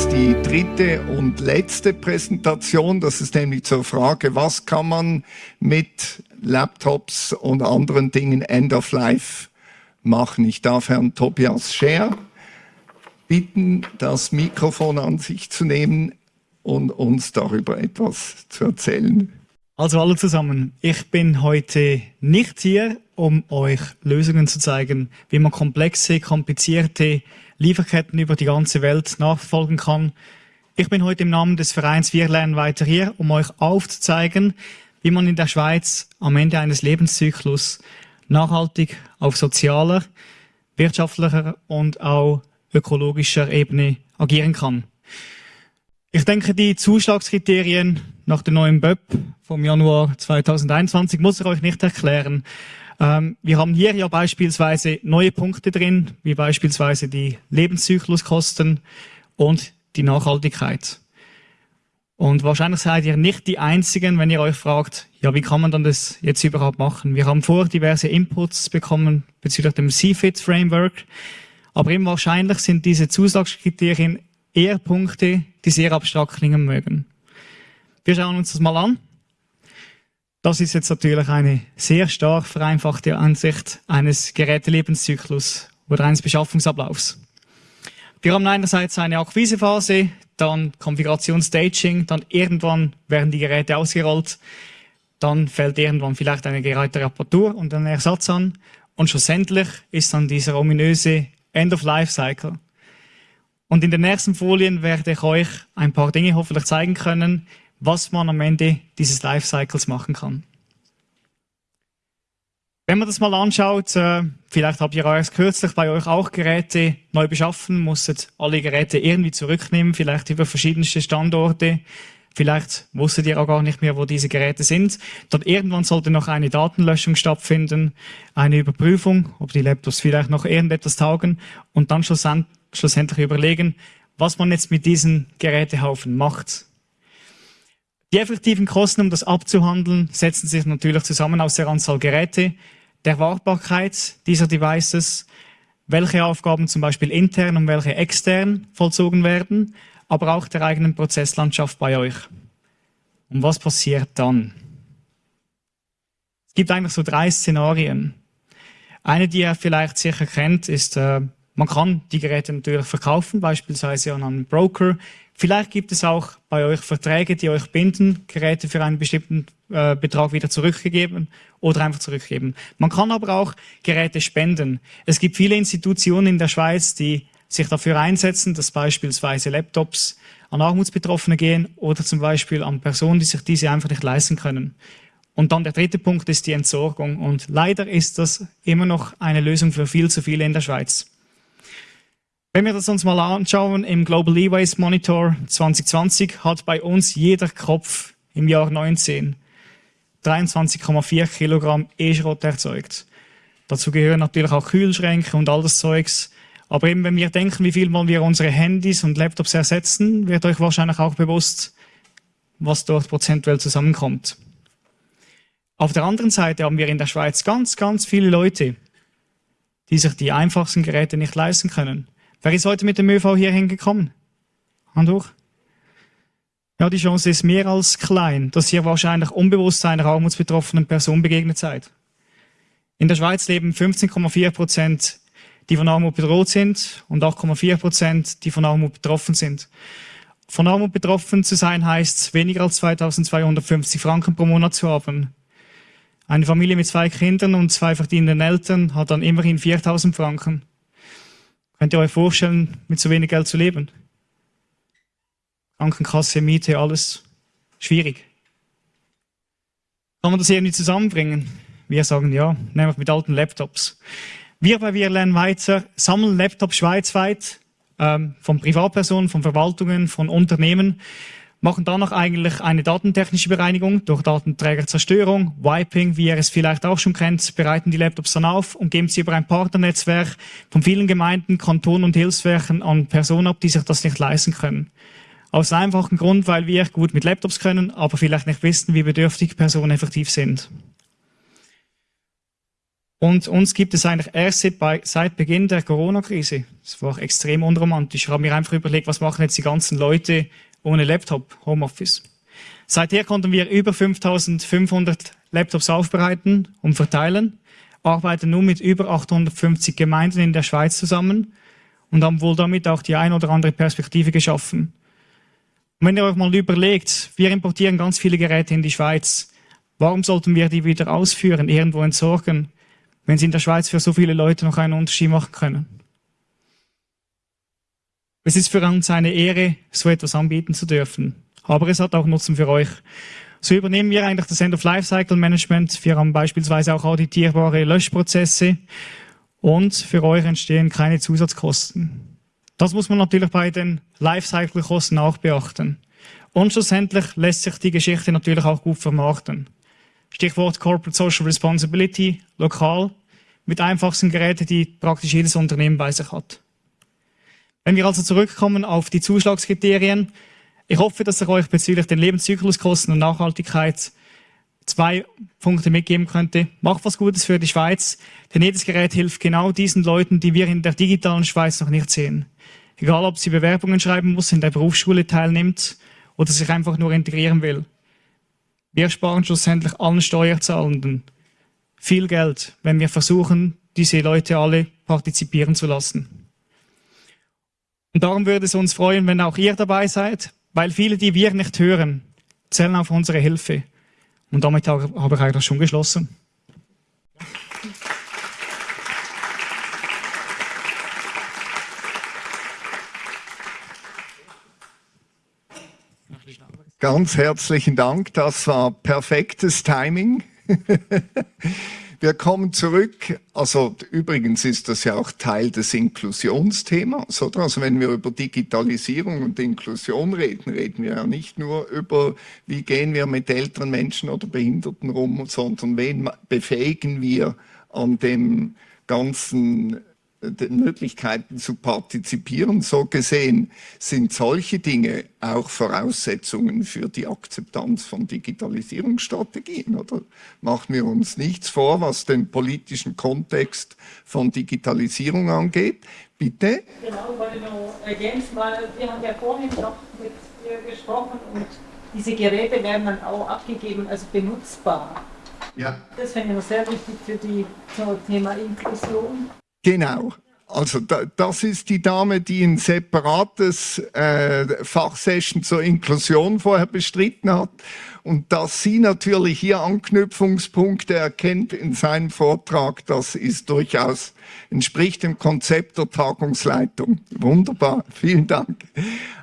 jetzt die dritte und letzte Präsentation. Das ist nämlich zur Frage, was kann man mit Laptops und anderen Dingen End of Life machen. Ich darf Herrn Tobias Scher bitten, das Mikrofon an sich zu nehmen und uns darüber etwas zu erzählen. Also alle zusammen, ich bin heute nicht hier, um euch Lösungen zu zeigen, wie man komplexe, komplizierte Lieferketten über die ganze Welt nachverfolgen kann. Ich bin heute im Namen des Vereins Wir lernen weiter hier, um euch aufzuzeigen, wie man in der Schweiz am Ende eines Lebenszyklus nachhaltig auf sozialer, wirtschaftlicher und auch ökologischer Ebene agieren kann. Ich denke, die Zuschlagskriterien nach dem neuen BÖP vom Januar 2021 muss ich euch nicht erklären. Ähm, wir haben hier ja beispielsweise neue Punkte drin, wie beispielsweise die Lebenszykluskosten und die Nachhaltigkeit. Und wahrscheinlich seid ihr nicht die Einzigen, wenn ihr euch fragt, ja, wie kann man dann das jetzt überhaupt machen? Wir haben vor diverse Inputs bekommen bezüglich dem CFIT Framework. Aber eben wahrscheinlich sind diese Zusatzkriterien eher Punkte, die sehr abstrakt klingen mögen. Wir schauen uns das mal an. Das ist jetzt natürlich eine sehr stark vereinfachte Ansicht eines Gerätelebenszyklus oder eines Beschaffungsablaufs. Wir haben einerseits eine Akquisephase, dann Konfigurationsstaging, dann irgendwann werden die Geräte ausgerollt, dann fällt irgendwann vielleicht eine Gerätereparatur und ein Ersatz an und schlussendlich ist dann dieser ominöse End-of-Life-Cycle. Und in den nächsten Folien werde ich euch ein paar Dinge hoffentlich zeigen können, was man am Ende dieses Lifecycles machen kann. Wenn man das mal anschaut, äh, vielleicht habt ihr erst kürzlich bei euch auch Geräte neu beschaffen, musstet alle Geräte irgendwie zurücknehmen, vielleicht über verschiedenste Standorte. Vielleicht wusstet ihr auch gar nicht mehr, wo diese Geräte sind. Dann irgendwann sollte noch eine Datenlöschung stattfinden, eine Überprüfung, ob die Laptops vielleicht noch irgendetwas taugen und dann schlussendlich überlegen, was man jetzt mit diesen Gerätehaufen macht. Die effektiven Kosten, um das abzuhandeln, setzen sich natürlich zusammen aus der Anzahl Geräte, der Wartbarkeit dieser Devices, welche Aufgaben zum Beispiel intern und welche extern vollzogen werden, aber auch der eigenen Prozesslandschaft bei euch. Und was passiert dann? Es gibt eigentlich so drei Szenarien. Eine, die ihr vielleicht sicher kennt, ist, äh, man kann die Geräte natürlich verkaufen, beispielsweise an einen Broker. Vielleicht gibt es auch bei euch Verträge, die euch binden, Geräte für einen bestimmten äh, Betrag wieder zurückgegeben oder einfach zurückgeben. Man kann aber auch Geräte spenden. Es gibt viele Institutionen in der Schweiz, die sich dafür einsetzen, dass beispielsweise Laptops an Armutsbetroffene gehen oder zum Beispiel an Personen, die sich diese einfach nicht leisten können. Und dann der dritte Punkt ist die Entsorgung. Und leider ist das immer noch eine Lösung für viel zu viele in der Schweiz. Wenn wir das uns mal anschauen, im Global E-Waste Monitor 2020 hat bei uns jeder Kopf im Jahr 19 23,4 Kilogramm E-Schrott erzeugt. Dazu gehören natürlich auch Kühlschränke und all das Zeugs. Aber eben, wenn wir denken, wie viel wollen wir unsere Handys und Laptops ersetzen, wird euch wahrscheinlich auch bewusst, was dort prozentuell zusammenkommt. Auf der anderen Seite haben wir in der Schweiz ganz, ganz viele Leute, die sich die einfachsten Geräte nicht leisten können. Wer ist heute mit dem ÖV hier hingekommen? Hand hoch. Ja, die Chance ist mehr als klein, dass ihr wahrscheinlich unbewusst einer armutsbetroffenen Person begegnet seid. In der Schweiz leben 15,4 Prozent, die von Armut bedroht sind und 8,4 Prozent, die von Armut betroffen sind. Von Armut betroffen zu sein heißt, weniger als 2250 Franken pro Monat zu haben. Eine Familie mit zwei Kindern und zwei verdienenden Eltern hat dann immerhin 4000 Franken. Könnt ihr euch vorstellen, mit so wenig Geld zu leben? Krankenkasse, Miete, alles schwierig. Kann man das irgendwie zusammenbringen? Wir sagen ja, nämlich mit alten Laptops. Wir bei Wir lernen weiter, sammeln Laptops schweizweit, ähm, von Privatpersonen, von Verwaltungen, von Unternehmen, machen danach eigentlich eine datentechnische Bereinigung durch Datenträgerzerstörung, Wiping, wie ihr es vielleicht auch schon kennt, bereiten die Laptops dann auf und geben sie über ein Partnernetzwerk von vielen Gemeinden, Kantonen und Hilfswerken an Personen ab, die sich das nicht leisten können. Aus einem einfachen Grund, weil wir gut mit Laptops können, aber vielleicht nicht wissen, wie bedürftig Personen effektiv sind. Und uns gibt es eigentlich erst seit Beginn der Corona-Krise. Das war extrem unromantisch. Ich habe mir einfach überlegt, was machen jetzt die ganzen Leute ohne Laptop, Homeoffice. Seither konnten wir über 5500 Laptops aufbereiten und verteilen, arbeiten nun mit über 850 Gemeinden in der Schweiz zusammen und haben wohl damit auch die ein oder andere Perspektive geschaffen. Und wenn ihr euch mal überlegt, wir importieren ganz viele Geräte in die Schweiz. Warum sollten wir die wieder ausführen, irgendwo entsorgen? wenn sie in der Schweiz für so viele Leute noch einen Unterschied machen können. Es ist für uns eine Ehre, so etwas anbieten zu dürfen. Aber es hat auch Nutzen für euch. So übernehmen wir eigentlich das End-of-Life-Cycle-Management. Wir haben beispielsweise auch auditierbare Löschprozesse und für euch entstehen keine Zusatzkosten. Das muss man natürlich bei den Lifecycle-Kosten auch beachten. Und schlussendlich lässt sich die Geschichte natürlich auch gut vermarkten. Stichwort Corporate Social Responsibility, lokal, mit einfachsten Geräten, die praktisch jedes Unternehmen bei sich hat. Wenn wir also zurückkommen auf die Zuschlagskriterien, ich hoffe, dass ich euch bezüglich den Lebenszykluskosten und Nachhaltigkeit zwei Punkte mitgeben könnte. Macht was Gutes für die Schweiz, denn jedes Gerät hilft genau diesen Leuten, die wir in der digitalen Schweiz noch nicht sehen. Egal, ob sie Bewerbungen schreiben muss, in der Berufsschule teilnimmt oder sich einfach nur integrieren will. Wir sparen schlussendlich allen Steuerzahlenden viel Geld, wenn wir versuchen, diese Leute alle partizipieren zu lassen. Und darum würde es uns freuen, wenn auch ihr dabei seid, weil viele, die wir nicht hören, zählen auf unsere Hilfe. Und damit habe ich eigentlich schon geschlossen. Ganz herzlichen Dank, das war perfektes Timing. Wir kommen zurück, also übrigens ist das ja auch Teil des Inklusionsthemas, oder? Also wenn wir über Digitalisierung und Inklusion reden, reden wir ja nicht nur über, wie gehen wir mit älteren Menschen oder Behinderten rum, sondern wen befähigen wir an dem ganzen den Möglichkeiten zu partizipieren. So gesehen sind solche Dinge auch Voraussetzungen für die Akzeptanz von Digitalisierungsstrategien. Oder machen wir uns nichts vor, was den politischen Kontext von Digitalisierung angeht. Bitte? Genau, weil nur ergänzen, weil wir haben ja vorhin noch mit dir gesprochen und diese Geräte werden dann auch abgegeben, also benutzbar. Ja. Das finde ich noch sehr wichtig für die zum Thema Inklusion. Genau. Also da, das ist die Dame, die ein separates äh, Fachsession zur Inklusion vorher bestritten hat. Und dass sie natürlich hier Anknüpfungspunkte erkennt in seinem Vortrag, das ist durchaus, entspricht dem Konzept der Tagungsleitung. Wunderbar, vielen Dank.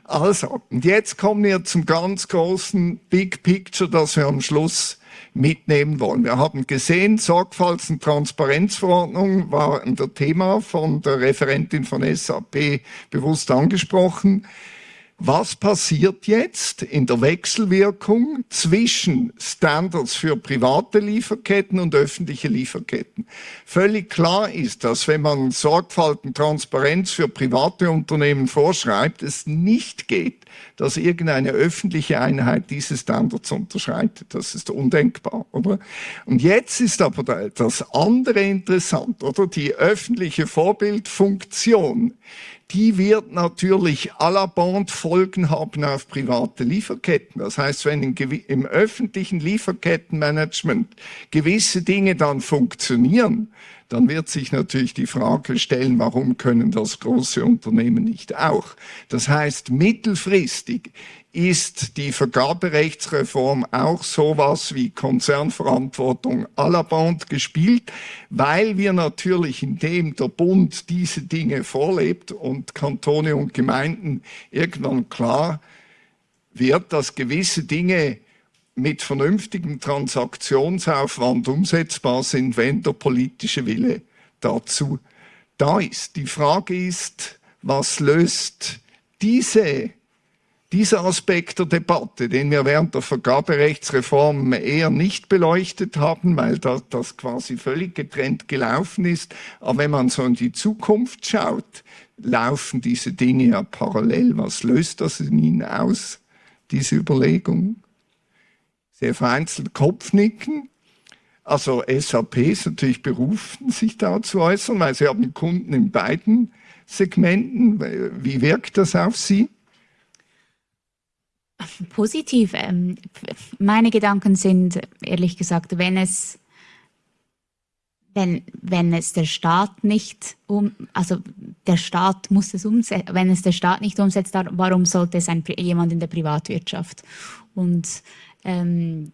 Also, und jetzt kommen wir zum ganz großen Big Picture, das wir am Schluss mitnehmen wollen. Wir haben gesehen, Sorgfalts- und Transparenzverordnung war ein Thema von der Referentin von SAP bewusst angesprochen. Was passiert jetzt in der Wechselwirkung zwischen Standards für private Lieferketten und öffentliche Lieferketten? Völlig klar ist, dass wenn man Sorgfalt und Transparenz für private Unternehmen vorschreibt, es nicht geht, dass irgendeine öffentliche Einheit diese Standards unterschreitet. Das ist undenkbar, oder? Und jetzt ist aber das andere interessant, oder? Die öffentliche Vorbildfunktion die wird natürlich à la bande Folgen haben auf private Lieferketten. Das heißt, wenn im öffentlichen Lieferkettenmanagement gewisse Dinge dann funktionieren, dann wird sich natürlich die Frage stellen, warum können das große Unternehmen nicht auch? Das heißt, mittelfristig ist die Vergaberechtsreform auch sowas wie Konzernverantwortung à la bande gespielt, weil wir natürlich, indem der Bund diese Dinge vorlebt und Kantone und Gemeinden irgendwann klar wird, dass gewisse Dinge mit vernünftigem Transaktionsaufwand umsetzbar sind, wenn der politische Wille dazu da ist. Die Frage ist, was löst diese, dieser Aspekt der Debatte, den wir während der Vergaberechtsreform eher nicht beleuchtet haben, weil das, das quasi völlig getrennt gelaufen ist. Aber wenn man so in die Zukunft schaut, laufen diese Dinge ja parallel. Was löst das in Ihnen aus, diese Überlegung? Sehr vereinzelt Kopfnicken. Also SAP ist natürlich berufen, sich da zu äußern, weil sie haben Kunden in beiden Segmenten. Wie wirkt das auf Sie? Positiv. Ähm, meine Gedanken sind, ehrlich gesagt, wenn es wenn, wenn es der Staat nicht um, also der Staat muss es umsetzen, wenn es der Staat nicht umsetzt, warum sollte es ein, jemand in der Privatwirtschaft? Und ähm,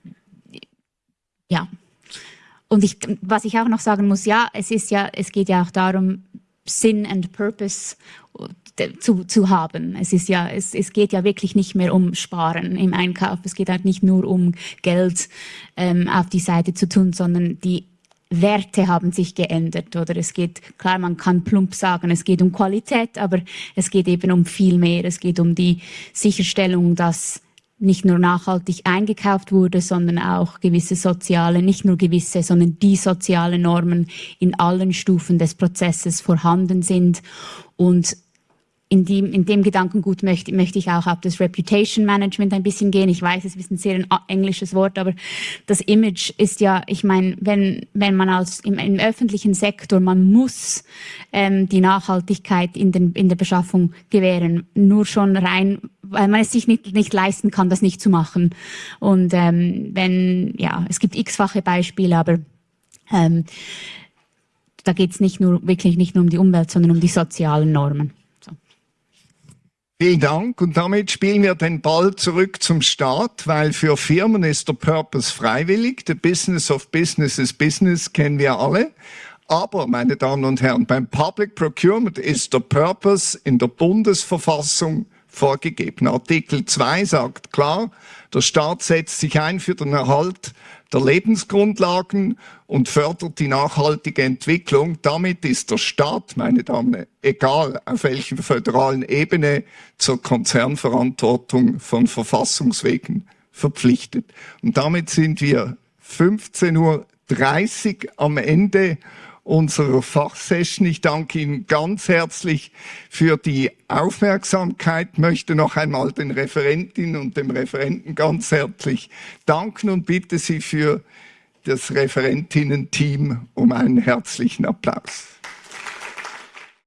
ja, und ich, was ich auch noch sagen muss, ja, es ist ja, es geht ja auch darum, Sinn and Purpose äh, zu, zu haben. Es ist ja, es, es geht ja wirklich nicht mehr um Sparen im Einkauf. Es geht halt nicht nur um Geld ähm, auf die Seite zu tun, sondern die Werte haben sich geändert oder es geht, klar, man kann plump sagen, es geht um Qualität, aber es geht eben um viel mehr. Es geht um die Sicherstellung, dass nicht nur nachhaltig eingekauft wurde, sondern auch gewisse soziale, nicht nur gewisse, sondern die soziale Normen in allen Stufen des Prozesses vorhanden sind und in dem, in dem Gedankengut möchte, möchte ich auch auf das Reputation Management ein bisschen gehen. Ich weiß, es ist ein sehr englisches Wort, aber das Image ist ja, ich meine, wenn, wenn man als im, im öffentlichen Sektor, man muss ähm, die Nachhaltigkeit in, den, in der Beschaffung gewähren, nur schon rein, weil man es sich nicht, nicht leisten kann, das nicht zu machen. Und ähm, wenn, ja, es gibt x-fache Beispiele, aber ähm, da geht es nicht nur wirklich nicht nur um die Umwelt, sondern um die sozialen Normen. Vielen Dank. Und damit spielen wir den Ball zurück zum Staat, weil für Firmen ist der Purpose freiwillig. The Business of Business is Business kennen wir alle. Aber, meine Damen und Herren, beim Public Procurement ist der Purpose in der Bundesverfassung vorgegeben. Artikel 2 sagt klar, der Staat setzt sich ein für den Erhalt der Lebensgrundlagen und fördert die nachhaltige Entwicklung. Damit ist der Staat, meine Damen, egal auf welcher föderalen Ebene, zur Konzernverantwortung von Verfassungswegen verpflichtet. Und damit sind wir 15.30 Uhr am Ende unserer Fachsession. Ich danke Ihnen ganz herzlich für die Aufmerksamkeit, möchte noch einmal den Referentinnen und dem Referenten ganz herzlich danken und bitte Sie für das Referentinnen-Team um einen herzlichen Applaus.